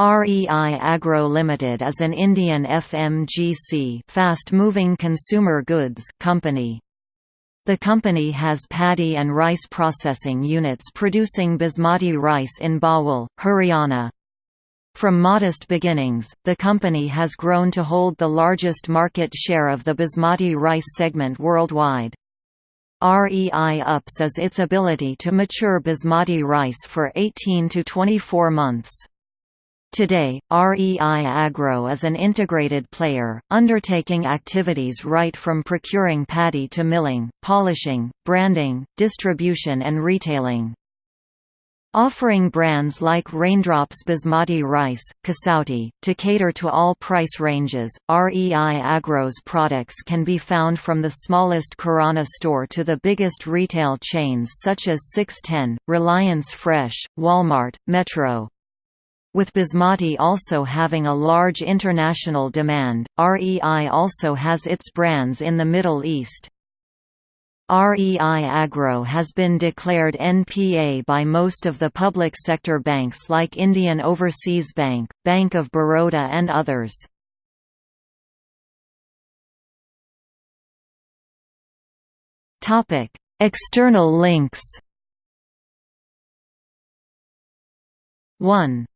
REI Agro Limited is an Indian FMGC fast-moving consumer goods company. The company has paddy and rice processing units producing basmati rice in Bawal, Haryana. From modest beginnings, the company has grown to hold the largest market share of the basmati rice segment worldwide. REI UPS is its ability to mature basmati rice for 18 to 24 months. Today, REI Agro is an integrated player, undertaking activities right from procuring paddy to milling, polishing, branding, distribution and retailing. Offering brands like Raindrops Basmati Rice, Kasauti, to cater to all price ranges, REI Agro's products can be found from the smallest Kirana store to the biggest retail chains such as 610, Reliance Fresh, Walmart, Metro, with basmati also having a large international demand, REI also has its brands in the Middle East. REI Agro has been declared NPA by most of the public sector banks like Indian Overseas Bank, Bank of Baroda and others. External links 1